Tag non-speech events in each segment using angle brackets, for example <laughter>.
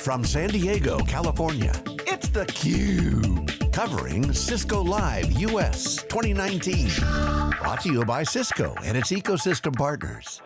From San Diego, California, it's theCUBE. Covering Cisco Live US 2019. Brought to you by Cisco and its ecosystem partners.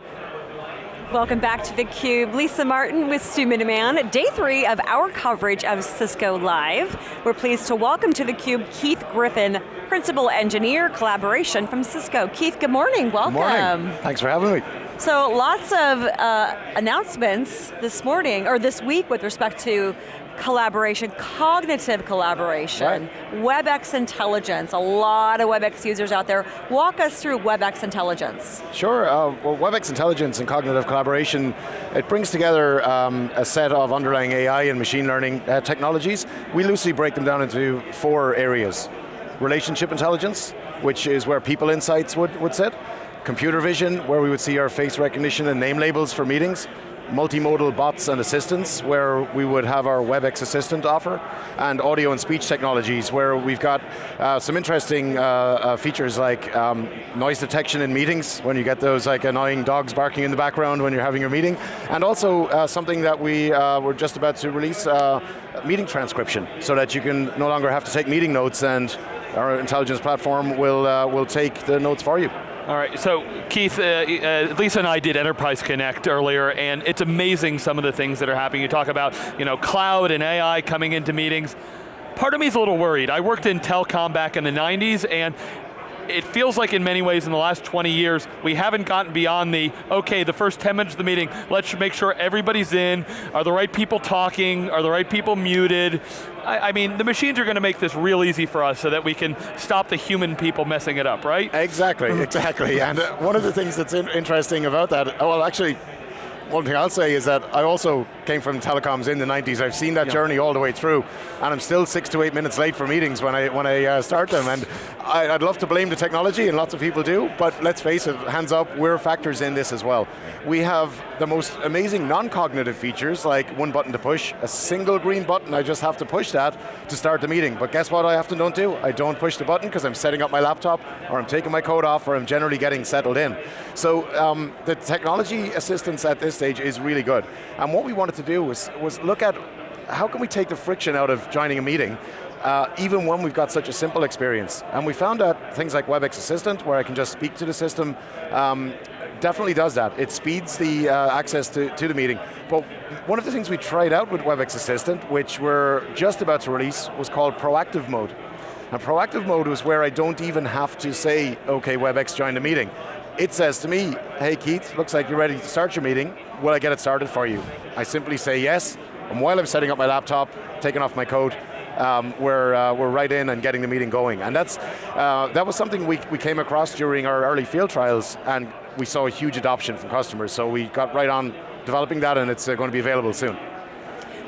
Welcome back to theCUBE. Lisa Martin with Stu Miniman. Day three of our coverage of Cisco Live. We're pleased to welcome to theCUBE Keith Griffin, Principal Engineer Collaboration from Cisco. Keith, good morning, welcome. Good morning, thanks for having me. So lots of uh, announcements this morning, or this week with respect to collaboration, cognitive collaboration, right. WebEx intelligence, a lot of WebEx users out there. Walk us through WebEx intelligence. Sure, uh, well WebEx intelligence and cognitive collaboration, it brings together um, a set of underlying AI and machine learning uh, technologies. We loosely break them down into four areas. Relationship intelligence, which is where people insights would, would sit. Computer vision, where we would see our face recognition and name labels for meetings multimodal bots and assistants where we would have our WebEx Assistant offer, and audio and speech technologies where we've got uh, some interesting uh, uh, features like um, noise detection in meetings, when you get those like annoying dogs barking in the background when you're having your meeting, and also uh, something that we uh, were just about to release, uh, meeting transcription, so that you can no longer have to take meeting notes and our intelligence platform will, will take the notes for you. All right, so Keith, uh, uh, Lisa and I did Enterprise Connect earlier, and it's amazing some of the things that are happening. You talk about you know, cloud and AI coming into meetings. Part of me is a little worried. I worked in telecom back in the 90s, and it feels like in many ways in the last 20 years, we haven't gotten beyond the, okay, the first 10 minutes of the meeting, let's make sure everybody's in, are the right people talking, are the right people muted, I, I, mean, the machines are going to make this real easy for us so that we can stop the human people messing it up, right? Exactly, <laughs> exactly. and uh, one of the things that's in interesting about that, oh, well actually, one thing I'll say is that I also came from telecoms in the 90s. I've seen that yeah. journey all the way through, and I'm still six to eight minutes late for meetings when I, when I uh, start them, and I, would love to blame the technology, and lots of people do, but let's face it, hands up, we're factors in this as well. We have the most amazing non-cognitive features, like one button to push, a single green button, I just have to push that to start the meeting, but guess what I often don't do? I don't push the button because I'm setting up my laptop, or I'm taking my coat off, or I'm generally getting settled in. So um, the technology assistance at this stage is really good. And what we wanted to do was, was look at how can we take the friction out of joining a meeting uh, even when we've got such a simple experience. And we found out things like WebEx Assistant, where I can just speak to the system, um, definitely does that. It speeds the uh, access to, to the meeting. But one of the things we tried out with WebEx Assistant, which we're just about to release, was called proactive mode. And proactive mode was where I don't even have to say, okay, WebEx join the meeting. It says to me, hey Keith, looks like you're ready to start your meeting. Will I get it started for you? I simply say yes, and while I'm setting up my laptop, taking off my coat, um, we're, uh, we're right in and getting the meeting going. And that's, uh, that was something we, we came across during our early field trials, and we saw a huge adoption from customers, so we got right on developing that, and it's uh, going to be available soon.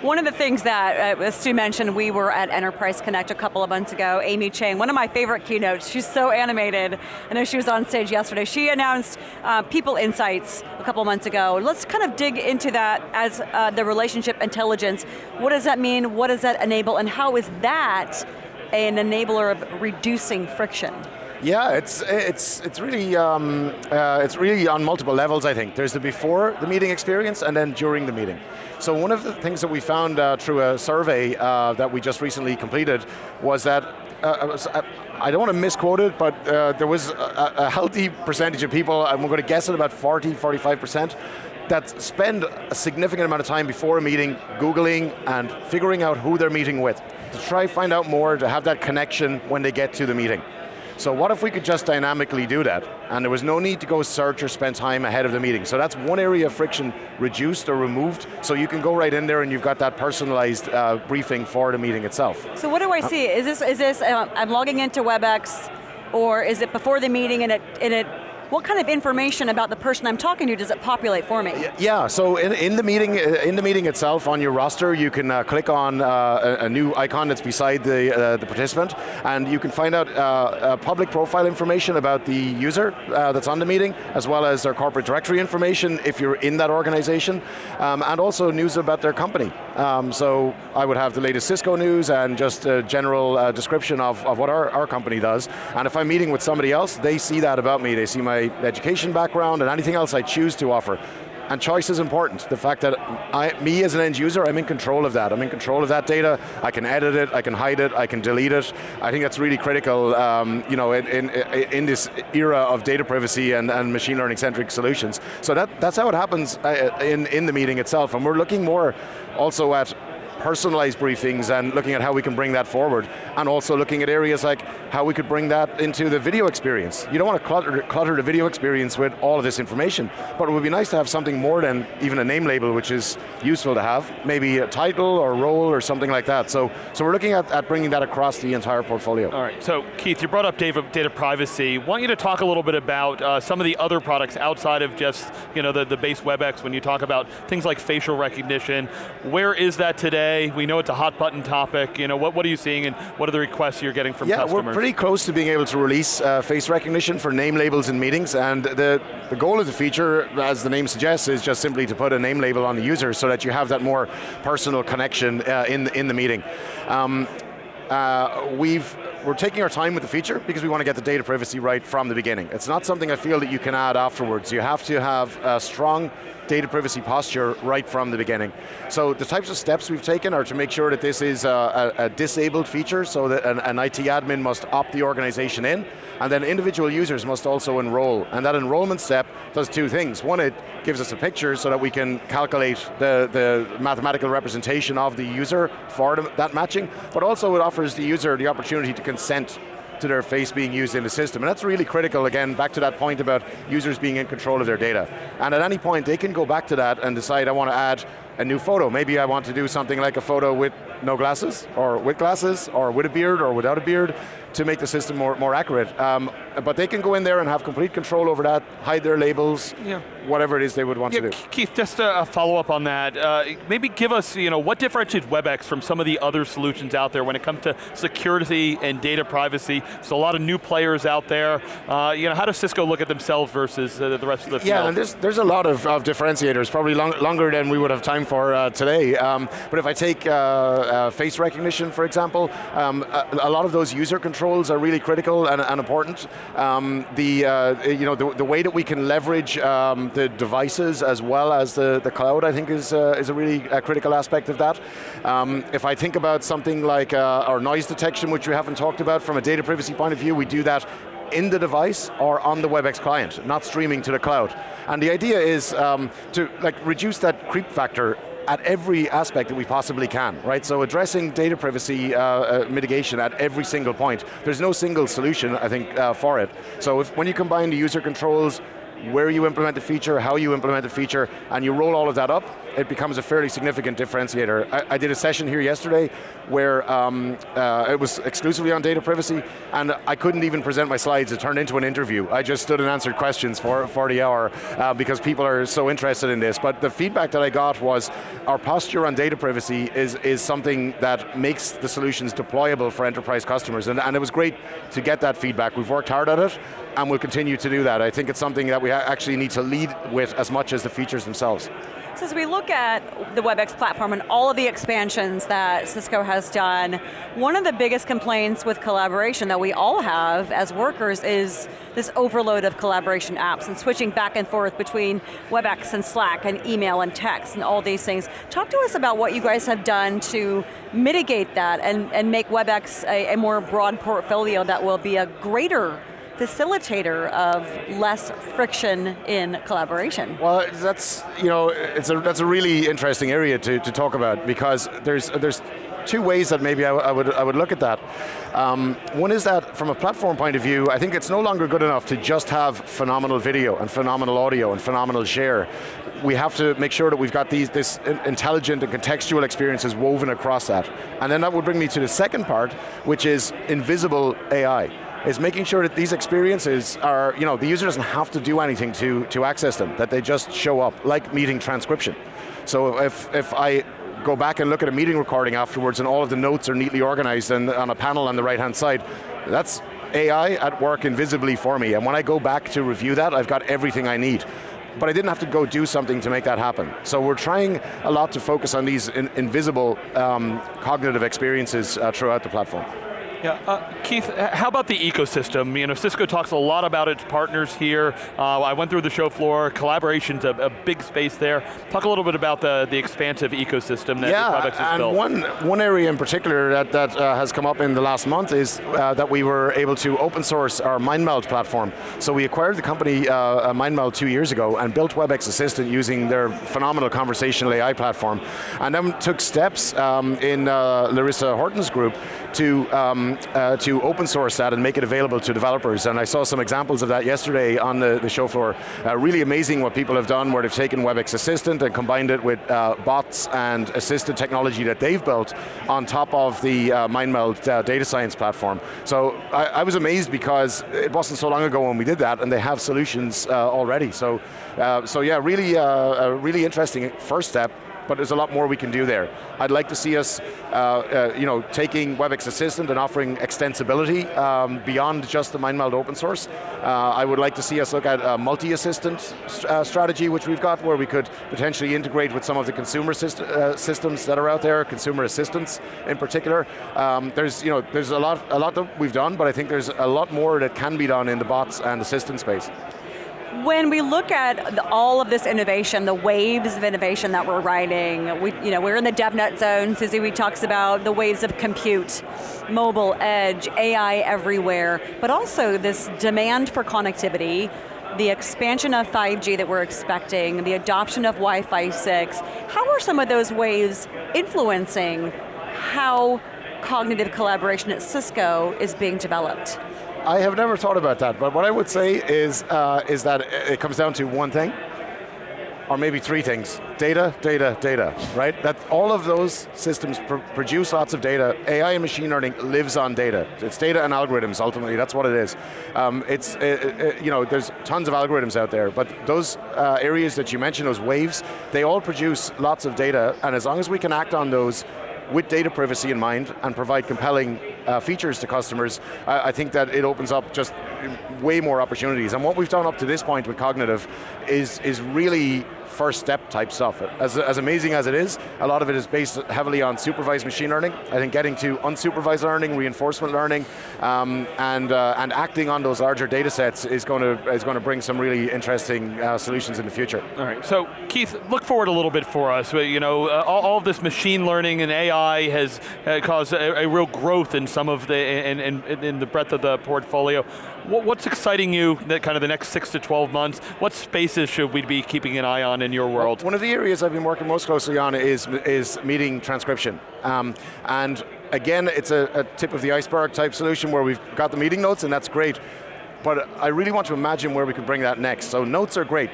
One of the things that, uh, as Stu mentioned, we were at Enterprise Connect a couple of months ago, Amy Chang, one of my favorite keynotes, she's so animated. I know she was on stage yesterday. She announced uh, People Insights a couple months ago. Let's kind of dig into that as uh, the relationship intelligence. What does that mean? What does that enable? And how is that an enabler of reducing friction? Yeah, it's it's it's really um, uh, it's really on multiple levels. I think there's the before the meeting experience and then during the meeting. So one of the things that we found uh, through a survey uh, that we just recently completed was that uh, uh, I don't want to misquote it, but uh, there was a, a, healthy percentage of people, we're going to guess at about 40, 45%, that spend a significant amount of time before a meeting Googling and figuring out who they're meeting with, to try find out more, to have that connection when they get to the meeting. So what if we could just dynamically do that? And there was no need to go search or spend time ahead of the meeting. So that's one area of friction reduced or removed, so you can go right in there and you've got that personalized uh, briefing for the meeting itself. So what do I see? Is this, is this uh, I'm logging into WebEx, or is it before the meeting and it, and it what kind of information about the person I'm talking to does it populate for me? Yeah, so in, in the meeting uh, in the meeting itself, on your roster, you can uh, click on uh, a, new icon that's beside the, uh, the participant, and you can find out uh, public profile information about the user uh, that's on the meeting, as well as their corporate directory information if you're in that organization, um, and also news about their company. Um, so I would have the latest Cisco news and just a general description of, of what our, our company does, and if I'm meeting with somebody else, they see that about me, they see my education background and anything else I choose to offer. And choice is important. The fact that I, me as an end user, I'm in control of that. I'm in control of that data. I can edit it, I can hide it, I can delete it. I think that's really critical um, you know, in, in, in, this era of data privacy and, and machine learning centric solutions. So that, that's how it happens uh, in, in the meeting itself. And we're looking more also at personalized briefings and looking at how we can bring that forward. And also looking at areas like how we could bring that into the video experience. You don't want to clutter, clutter the video experience with all of this information, but it would be nice to have something more than even a name label, which is useful to have. Maybe a title or role or something like that. So, so we're looking at, at bringing that across the entire portfolio. All right, so Keith, you brought up data, data privacy. want you to talk a little bit about uh, some of the other products outside of just you know, the, the base WebEx when you talk about things like facial recognition. Where is that today? Today? We know it's a hot button topic. You know, what, what are you seeing and what are the requests you're getting from yeah, customers? we're pretty close to being able to release uh, face recognition for name labels in meetings and the, the goal of the feature, as the name suggests, is just simply to put a name label on the user so that you have that more personal connection uh, in, the, in the meeting. Um, uh, we've we're taking our time with the feature because we want to get the data privacy right from the beginning. It's not something I feel that you can add afterwards. You have to have a strong data privacy posture right from the beginning. So the types of steps we've taken are to make sure that this is a, a, a disabled feature so that an, an, IT admin must opt the organization in, and then individual users must also enroll. And that enrollment step does two things. One, it gives us a picture so that we can calculate the, the mathematical representation of the user for that matching, but also it offers the user the opportunity to consent to their face being used in the system. And that's really critical, again, back to that point about users being in control of their data. And at any point, they can go back to that and decide, I want to add a new photo. Maybe I want to do something like a photo with no glasses, or with glasses, or with a beard, or without a beard, to make the system more, more accurate. Um, but they can go in there and have complete control over that, hide their labels, yeah. whatever it is they would want yeah, to do. Keith, just a follow up on that. Uh, maybe give us, you know, what differentiates WebEx from some of the other solutions out there when it comes to security and data privacy? So a lot of new players out there. Uh, you know, how does Cisco look at themselves versus uh, the rest of the field? Yeah, and there's, there's a lot of, of differentiators, probably long, longer than we would have time for uh, today. Um, but if I take uh, uh, face recognition, for example, um, a, a lot of those user controls are really critical and, and important. Um, the, uh, you know, the, the, way that we can leverage um, the devices as well as the, the cloud, I think is, uh, is a really critical aspect of that. Um, if I think about something like our noise detection, which we haven't talked about from a data privacy point of view, we do that in the device or on the WebEx client, not streaming to the cloud. And the idea is um, to like reduce that creep factor at every aspect that we possibly can, right? So addressing data privacy uh, uh, mitigation at every single point. There's no single solution, I think, uh, for it. So if, when you combine the user controls, where you implement the feature, how you implement the feature, and you roll all of that up, it becomes a fairly significant differentiator. I, I did a session here yesterday where um, uh, it was exclusively on data privacy, and I couldn't even present my slides, it turned into an interview. I just stood and answered questions for, for the hour uh, because people are so interested in this. But the feedback that I got was our posture on data privacy is, is something that makes the solutions deployable for enterprise customers, and, and it was great to get that feedback. We've worked hard at it, and we'll continue to do that. I think it's something that we actually need to lead with as much as the features themselves. So as we look at the WebEx platform and all of the expansions that Cisco has done, one of the biggest complaints with collaboration that we all have as workers is this overload of collaboration apps and switching back and forth between WebEx and Slack and email and text and all these things. Talk to us about what you guys have done to mitigate that and, and make WebEx a, a more broad portfolio that will be a greater facilitator of less friction in collaboration. Well, that's, you know, it's a, that's a really interesting area to, to talk about because there's, there's two ways that maybe I, I, would, I would look at that. Um, one is that from a platform point of view, I think it's no longer good enough to just have phenomenal video and phenomenal audio and phenomenal share. We have to make sure that we've got these this intelligent and contextual experiences woven across that. And then that would bring me to the second part, which is invisible AI is making sure that these experiences are, you know, the user doesn't have to do anything to, to access them, that they just show up, like meeting transcription. So if, if I go back and look at a meeting recording afterwards and all of the notes are neatly organized and on a panel on the right hand side, that's AI at work invisibly for me. And when I go back to review that, I've got everything I need but I didn't have to go do something to make that happen. So we're trying a lot to focus on these in, invisible um, cognitive experiences uh, throughout the platform. Yeah, uh, Keith, how about the ecosystem? You know, Cisco talks a lot about its partners here. Uh, I went through the show floor, collaboration's a, a, big space there. Talk a little bit about the, the expansive ecosystem that yeah, Webex has and built. one, one area in particular that, that uh, has come up in the last month is uh, that we were able to open source our MindMeld platform. So we acquired the company uh, MindMeld two years ago and built WebEx Assistant using their phenomenal conversational AI platform. And then took steps um, in uh, Larissa Horton's group to um, uh, to open source that and make it available to developers. And I saw some examples of that yesterday on the, the show floor. Uh, really amazing what people have done where they've taken WebEx Assistant and combined it with uh, bots and assisted technology that they've built on top of the uh, MindMeld uh, data science platform. So I, I, was amazed because it wasn't so long ago when we did that and they have solutions uh, already. So, so yeah, really, a really interesting first step but there's a lot more we can do there. I'd like to see us, uh, uh, you know, taking WebEx Assistant and offering extensibility um, beyond just the MindMeld open source. Uh, I would like to see us look at a multi-assistant uh, strategy, which we've got, where we could potentially integrate with some of the consumer uh, systems that are out there, consumer assistants in particular. Um, there's, you know, there's a lot, a lot that we've done, but I think there's a lot more that can be done in the bots and assistant space. When we look at the, all of this innovation, the waves of innovation that we're riding, we, you know, we're in the DevNet zone, Susie Wee talks about the waves of compute, mobile, edge, AI everywhere, but also this demand for connectivity, the expansion of 5G that we're expecting, the adoption of Wi-Fi 6, how are some of those waves influencing how cognitive collaboration at Cisco is being developed? I have never thought about that, but what I would say is, uh, is that it comes down to one thing, or maybe three things. Data, data, data, right? That all of those systems pr produce lots of data. AI and machine learning lives on data. It's data and algorithms, ultimately, that's what it is. Um, it's, it, it, you know, there's tons of algorithms out there, but those uh, areas that you mentioned, those waves, they all produce lots of data, and as long as we can act on those with data privacy in mind and provide compelling uh, features to customers, I, I, think that it opens up just way more opportunities. And what we've done up to this point with Cognitive is, is really first step type stuff. As, as amazing as it is, a lot of it is based heavily on supervised machine learning. I think getting to unsupervised learning, reinforcement learning, um, and, uh, and acting on those larger data sets is going to, is going to bring some really interesting uh, solutions in the future. All right, so Keith, look forward a little bit for us. You know, uh, all, all, of this machine learning and AI has uh, caused a, a, real growth in some of the, in, in, in the breadth of the portfolio. What's exciting you, that kind of the next six to 12 months? What spaces should we be keeping an eye on in your world? One of the areas I've been working most closely on is, is meeting transcription. Um, and again, it's a, a tip of the iceberg type solution where we've got the meeting notes and that's great. But I really want to imagine where we can bring that next. So notes are great,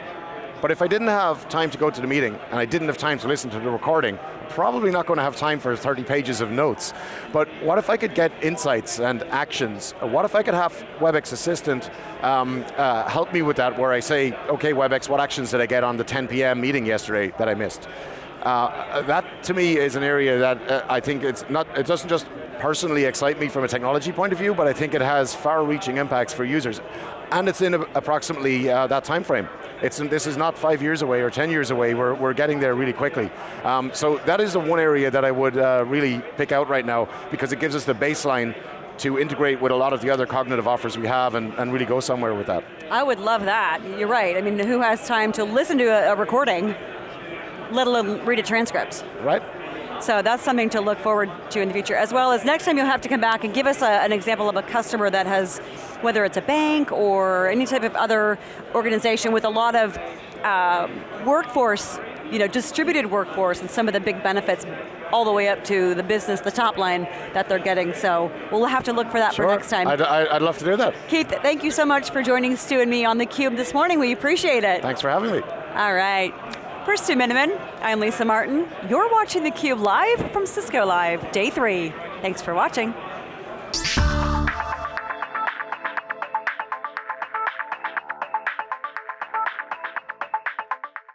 but if I didn't have time to go to the meeting, and I didn't have time to listen to the recording, probably not going to have time for 30 pages of notes. But what if I could get insights and actions? What if I could have WebEx Assistant um, uh, help me with that, where I say, okay WebEx, what actions did I get on the 10 p.m. meeting yesterday that I missed? Uh, that to me is an area that uh, I think it's not, it doesn't just personally excite me from a technology point of view, but I think it has far-reaching impacts for users. And it's in a, approximately uh, that time frame. It's, this is not five years away or 10 years away, we're, we're getting there really quickly. Um, so that is the one area that I would uh, really pick out right now because it gives us the baseline to integrate with a lot of the other cognitive offers we have and, and really go somewhere with that. I would love that, you're right. I mean, who has time to listen to a, a recording, let alone read a transcript? Right. So that's something to look forward to in the future, as well as next time you'll have to come back and give us a, an example of a customer that has, whether it's a bank or any type of other organization with a lot of uh, workforce, you know, distributed workforce and some of the big benefits all the way up to the business, the top line that they're getting. So we'll have to look for that sure. for next time. I'd, I'd love to do that. Keith, thank you so much for joining Stu and me on theCUBE this morning. We appreciate it. Thanks for having me. All right. For Stu Miniman, I'm Lisa Martin. You're watching theCUBE live from Cisco Live, day three. Thanks for watching.